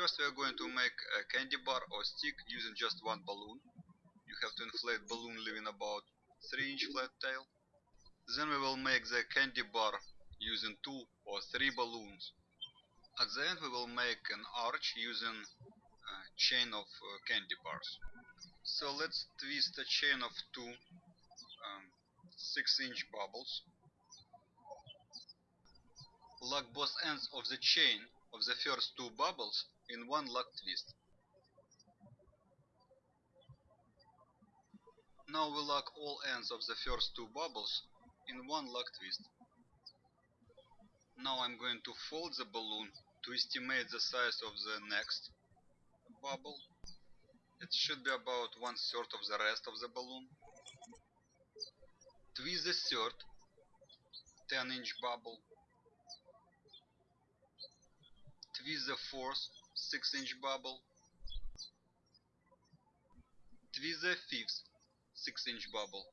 First we are going to make a candy bar or stick using just one balloon. You have to inflate balloon leaving about 3 inch flat tail. Then we will make the candy bar using 2 or 3 balloons. At the end we will make an arch using a chain of uh, candy bars. So let's twist a chain of 2 um, 6 inch bubbles. Lock both ends of the chain of the first two bubbles in one lock twist. Now we lock all ends of the first two bubbles in one lock twist. Now I'm going to fold the balloon to estimate the size of the next bubble. It should be about one third of the rest of the balloon. Twist the third 10 inch bubble. Twist the fourth 6 inch bubble. Twist the fifth 6 inch bubble.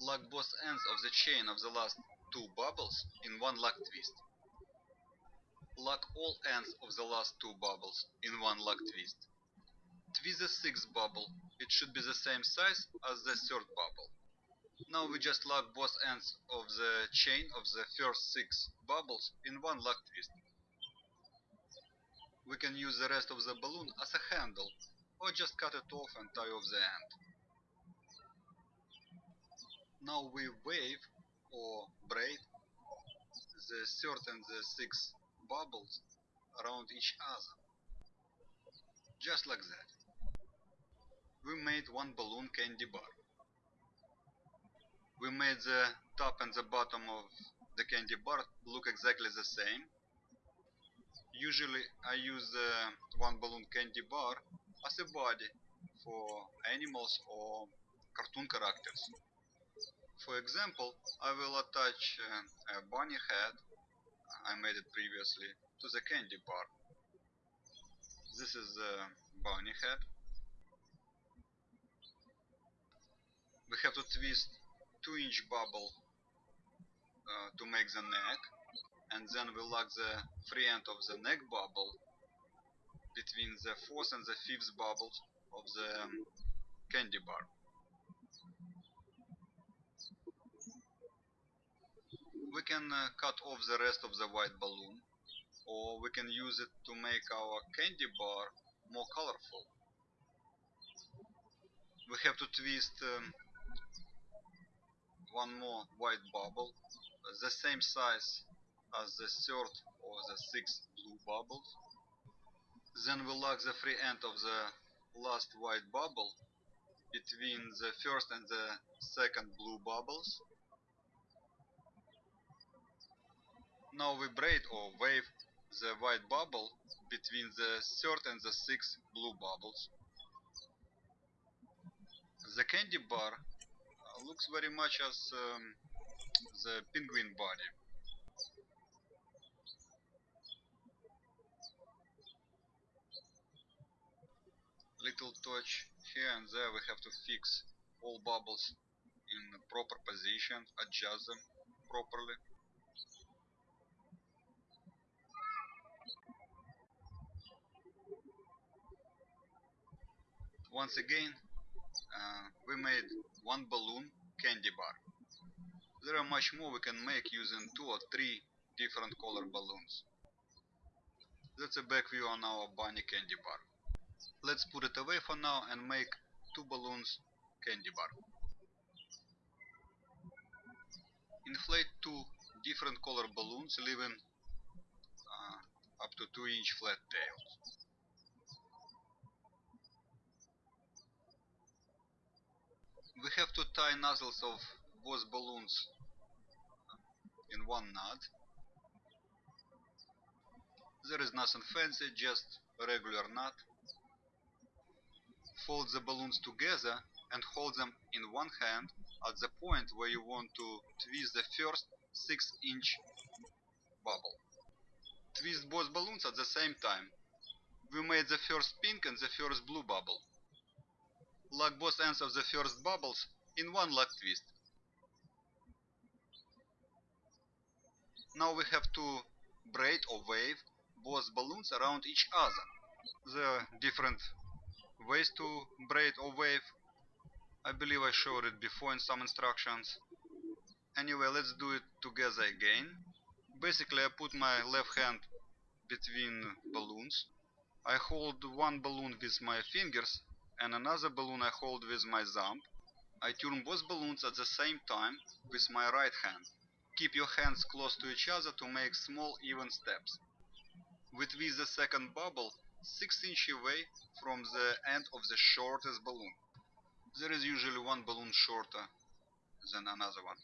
Lock both ends of the chain of the last two bubbles in one lock twist. Lock all ends of the last two bubbles in one lock twist. Twist the sixth bubble, it should be the same size as the third bubble. Now we just lock both ends of the chain of the first six bubbles in one lock twist. We can use the rest of the balloon as a handle, or just cut it off and tie off the end. Now we wave or braid the third and the sixth bubbles around each other. Just like that. We made one balloon candy bar. We made the top and the bottom of the candy bar look exactly the same. Usually I use the one balloon candy bar as a body for animals or cartoon characters. For example, I will attach uh, a bunny head, I made it previously, to the candy bar. This is the bunny head. We have to twist 2 inch bubble uh, to make the neck and then we lock the free end of the neck bubble between the fourth and the fifth bubbles of the um, candy bar. we can uh, cut off the rest of the white balloon or we can use it to make our candy bar more colorful. We have to twist um, one more white bubble, the same size as the third or the sixth blue bubbles. Then we lock the free end of the last white bubble between the first and the second blue bubbles Now we braid or wave the white bubble between the third and the sixth blue bubbles. The candy bar looks very much as um, the penguin body. Little touch here and there we have to fix all bubbles in the proper position, adjust them properly. once again uh, we made one balloon candy bar. There are much more we can make using two or three different color balloons. That's a back view on our bunny candy bar. Let's put it away for now and make two balloons candy bar. Inflate two different color balloons leaving uh, up to 2 inch flat tails. We have to tie nozzles of both balloons in one knot. There is nothing fancy, just a regular knot. Fold the balloons together and hold them in one hand at the point where you want to twist the first 6 inch bubble. Twist both balloons at the same time. We made the first pink and the first blue bubble lock both ends of the first bubbles in one lock twist. Now we have to braid or wave both balloons around each other. There are different ways to braid or wave. I believe I showed it before in some instructions. Anyway, let's do it together again. Basically, I put my left hand between balloons. I hold one balloon with my fingers and another balloon I hold with my thumb. I turn both balloons at the same time with my right hand. Keep your hands close to each other to make small even steps. With the second bubble 6 inch away from the end of the shortest balloon. There is usually one balloon shorter than another one.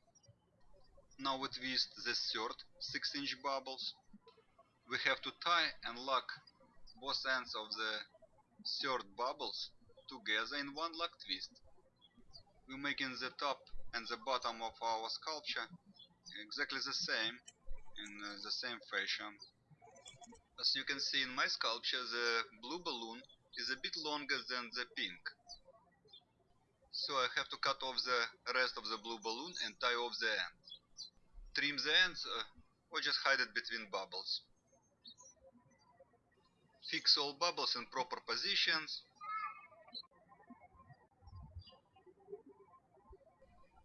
Now we twist the third 6 inch bubbles. We have to tie and lock both ends of the third bubbles together in one lock twist. We're making the top and the bottom of our sculpture exactly the same in uh, the same fashion. As you can see in my sculpture the blue balloon is a bit longer than the pink. So I have to cut off the rest of the blue balloon and tie off the end. Trim the ends uh, or just hide it between bubbles. Fix all bubbles in proper positions.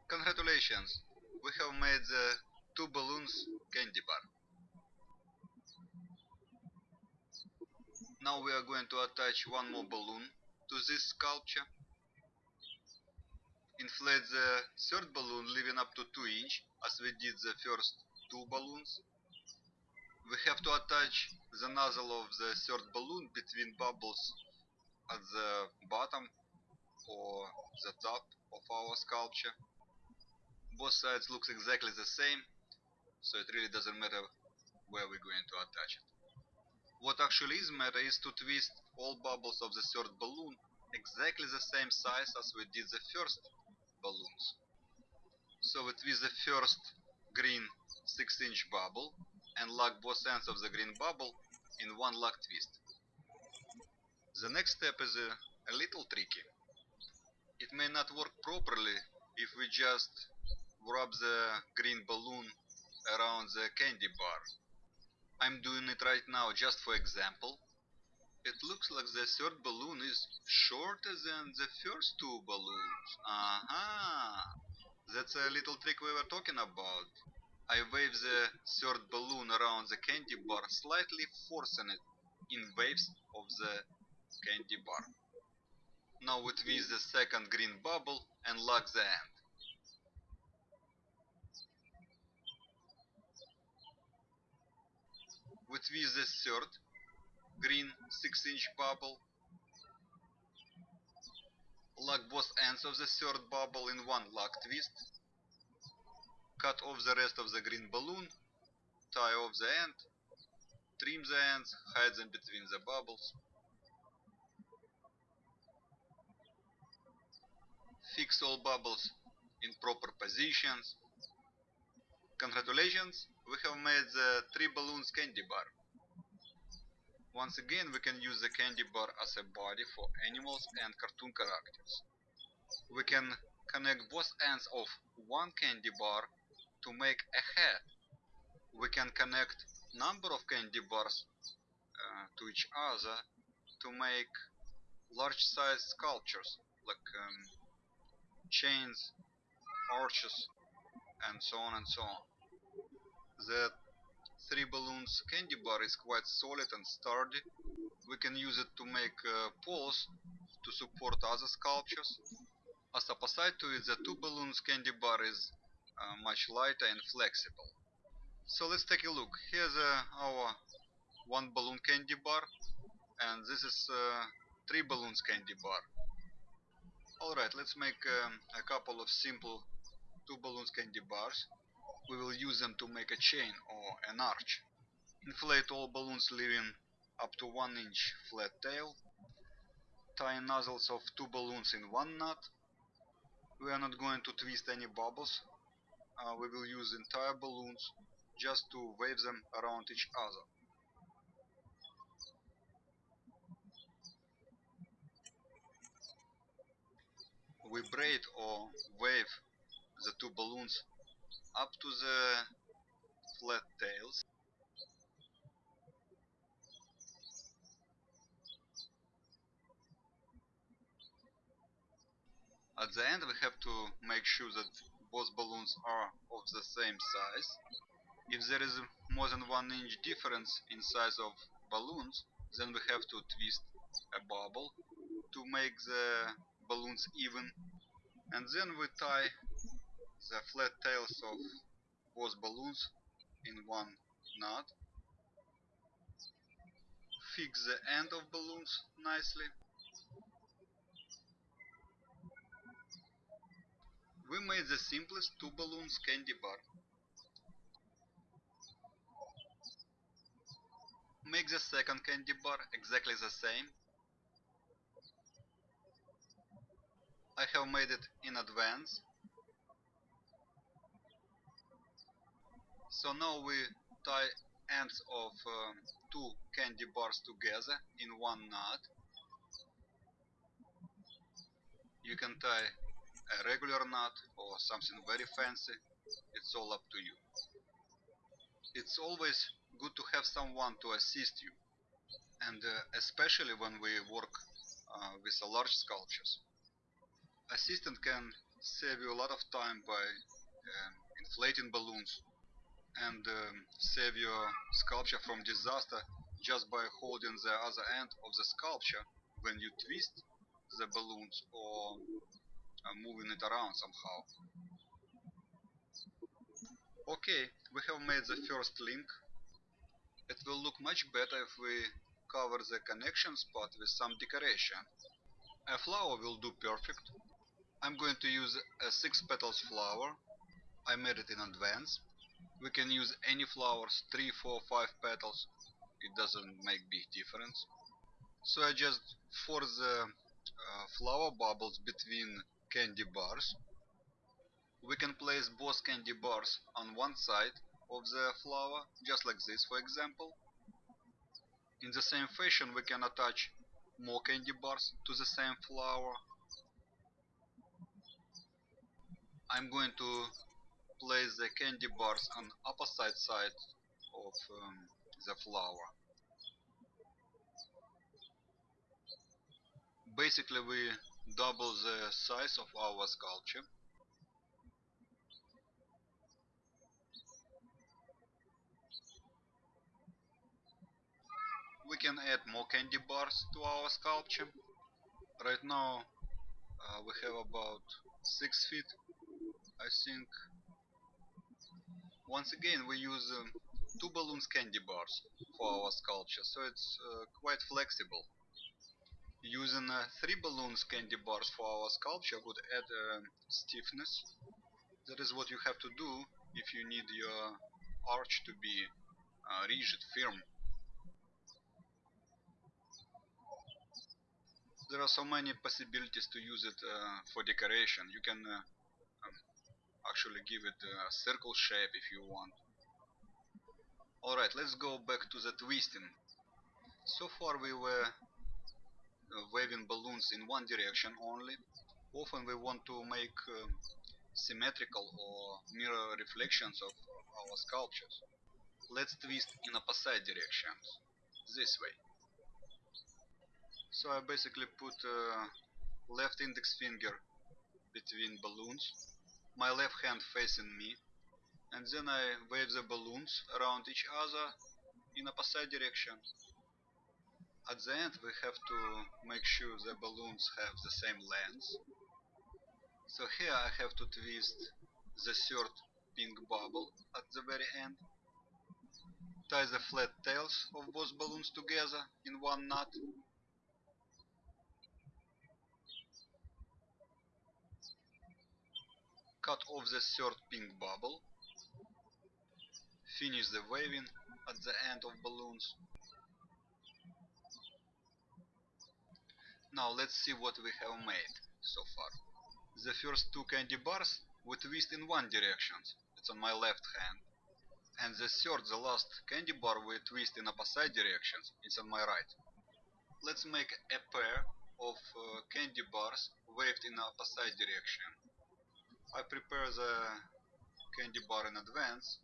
Congratulations! We have made the two balloons candy bar. Now we are going to attach one more balloon to this sculpture. Inflate the third balloon leaving up to 2 inch as we did the first two balloons. We have to attach the nozzle of the third balloon between bubbles at the bottom or the top of our sculpture. Both sides looks exactly the same, so it really doesn't matter where we're going to attach it. What actually is matter is to twist all bubbles of the third balloon exactly the same size as we did the first balloons. So we twist the first green 6 inch bubble and lock both ends of the green bubble in one lock twist. The next step is a, a little tricky. It may not work properly if we just wrap the green balloon around the candy bar. I'm doing it right now just for example. It looks like the third balloon is shorter than the first two balloons. Aha! That's a little trick we were talking about. I wave the third balloon around the candy bar, slightly forcing it in waves of the candy bar. Now we twist the second green bubble and lock the end. Twist the third green 6 inch bubble. Lock both ends of the third bubble in one lock twist. Cut off the rest of the green balloon. Tie off the end. Trim the ends, hide them between the bubbles. Fix all bubbles in proper positions. Congratulations, we have made the three balloons candy bar. Once again, we can use the candy bar as a body for animals and cartoon characters. We can connect both ends of one candy bar to make a head. We can connect number of candy bars uh, to each other to make large size sculptures like um, chains, arches and so on and so on. The three balloons candy bar is quite solid and sturdy. We can use it to make uh, poles to support other sculptures. As opposite to it, the two balloons candy bar is uh, much lighter and flexible. So let's take a look. Here's uh, our one balloon candy bar and this is uh, three balloons candy bar. Alright, let's make um, a couple of simple two balloons candy bars we will use them to make a chain or an arch. Inflate all balloons leaving up to 1 inch flat tail. Tie nozzles of two balloons in one knot. We are not going to twist any bubbles. Uh, we will use entire balloons just to wave them around each other. We braid or wave the two balloons up to the flat tails. At the end we have to make sure that both balloons are of the same size. If there is more than 1 inch difference in size of balloons, then we have to twist a bubble to make the balloons even. And then we tie the flat tails of both balloons in one knot. Fix the end of balloons nicely. We made the simplest two balloons candy bar. Make the second candy bar exactly the same. I have made it in advance. So now we tie ends of um, two candy bars together in one knot. You can tie a regular knot or something very fancy, it's all up to you. It's always good to have someone to assist you, and uh, especially when we work uh, with large sculptures assistant can save you a lot of time by um, inflating balloons and um, save your sculpture from disaster just by holding the other end of the sculpture when you twist the balloons or uh, moving it around somehow. Okay, we have made the first link. It will look much better if we cover the connection spot with some decoration. A flower will do perfect, I'm going to use a 6 petals flower. I made it in advance. We can use any flowers, 3, 4, 5 petals. It doesn't make big difference. So I just force the uh, flower bubbles between candy bars. We can place both candy bars on one side of the flower, just like this for example. In the same fashion we can attach more candy bars to the same flower I'm going to place the candy bars on opposite side of um, the flower. Basically we double the size of our sculpture. We can add more candy bars to our sculpture. Right now uh, we have about 6 feet I think once again we use um, two balloons candy bars for our sculpture so it's uh, quite flexible. Using uh, three balloons candy bars for our sculpture would add uh, stiffness. That is what you have to do if you need your arch to be uh, rigid firm. There are so many possibilities to use it uh, for decoration. You can uh, actually give it a circle shape if you want. Alright, let's go back to the twisting. So far we were uh, waving balloons in one direction only. Often we want to make um, symmetrical or mirror reflections of our sculptures. Let's twist in opposite directions, this way. So I basically put uh, left index finger between balloons my left hand facing me and then I wave the balloons around each other in opposite direction. At the end we have to make sure the balloons have the same length. So here I have to twist the third pink bubble at the very end. Tie the flat tails of both balloons together in one knot cut off the third pink bubble, finish the waving at the end of balloons. Now let's see what we have made so far. The first two candy bars we twist in one direction, it's on my left hand. And the third, the last candy bar we twist in opposite directions, it's on my right. Let's make a pair of uh, candy bars waved in opposite direction. I prepare the candy bar in advance.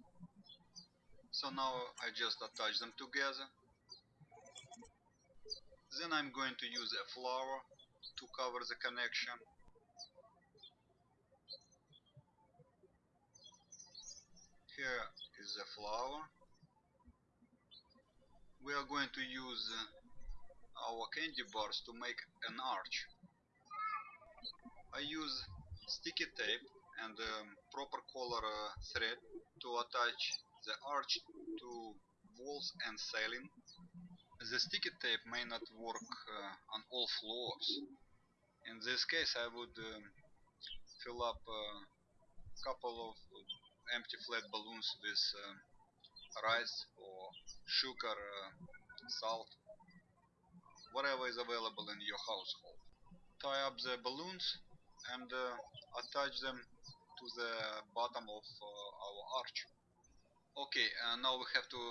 So now I just attach them together. Then I'm going to use a flower to cover the connection. Here is the flower. We are going to use our candy bars to make an arch. I use sticky tape and um, proper color uh, thread to attach the arch to walls and ceiling. The sticky tape may not work uh, on all floors. In this case I would um, fill up a couple of empty flat balloons with um, rice or sugar, uh, salt, whatever is available in your household. Tie up the balloons and uh, attach them to the bottom of uh, our arch. Okay, uh, now we have to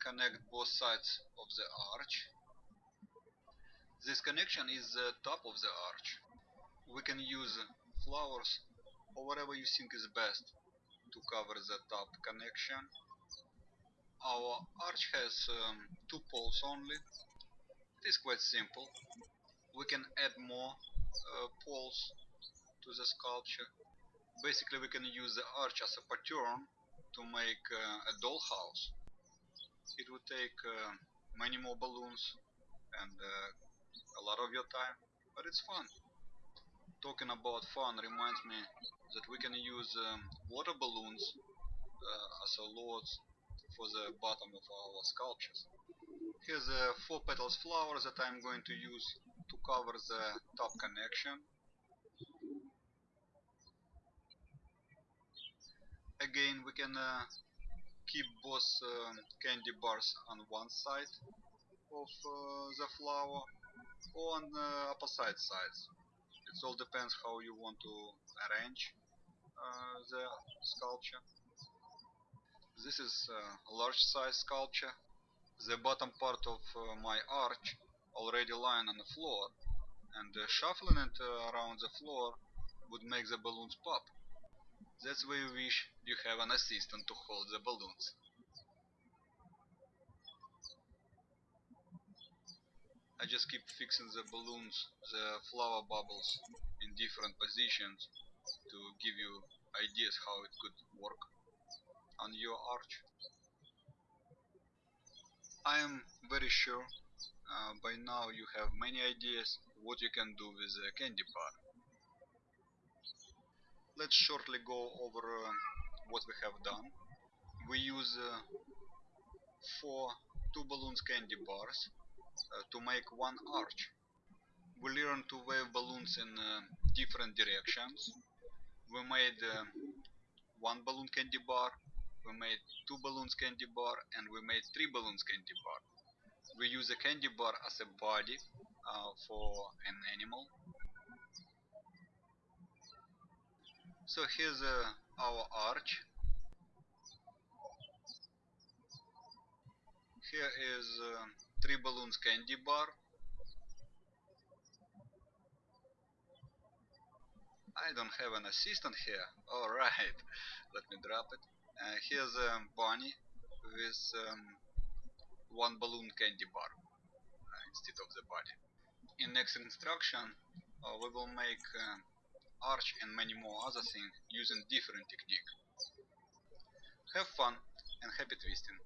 connect both sides of the arch. This connection is the top of the arch. We can use flowers or whatever you think is best to cover the top connection. Our arch has um, two poles only. It is quite simple. We can add more uh, poles to the sculpture. Basically we can use the arch as a pattern to make uh, a dollhouse. It would take uh, many more balloons and uh, a lot of your time, but it's fun. Talking about fun reminds me that we can use um, water balloons uh, as a loads for the bottom of our sculptures. Here's a four petals flower that I'm going to use to cover the top connection. Again, we can uh, keep both um, candy bars on one side of uh, the flower or on the opposite sides. It all depends how you want to arrange uh, the sculpture. This is uh, a large size sculpture. The bottom part of uh, my arch already lying on the floor and uh, shuffling it uh, around the floor would make the balloons pop. That's why you wish you have an assistant to hold the balloons. I just keep fixing the balloons, the flower bubbles in different positions to give you ideas how it could work on your arch. I am very sure uh, by now you have many ideas what you can do with a candy bar. Let's shortly go over uh, what we have done. We use uh, four two balloons candy bars uh, to make one arch. We learn to wave balloons in uh, different directions. We made uh, one balloon candy bar, we made two balloons candy bar, and we made three balloons candy bar. We use a candy bar as a body uh, for an animal. So here's uh, our arch. Here is uh, three balloons candy bar. I don't have an assistant here. Alright, let me drop it. Uh, here's a bunny with um, one balloon candy bar uh, instead of the body. In next instruction uh, we will make uh, arch and many more other things using different technique. Have fun and happy twisting!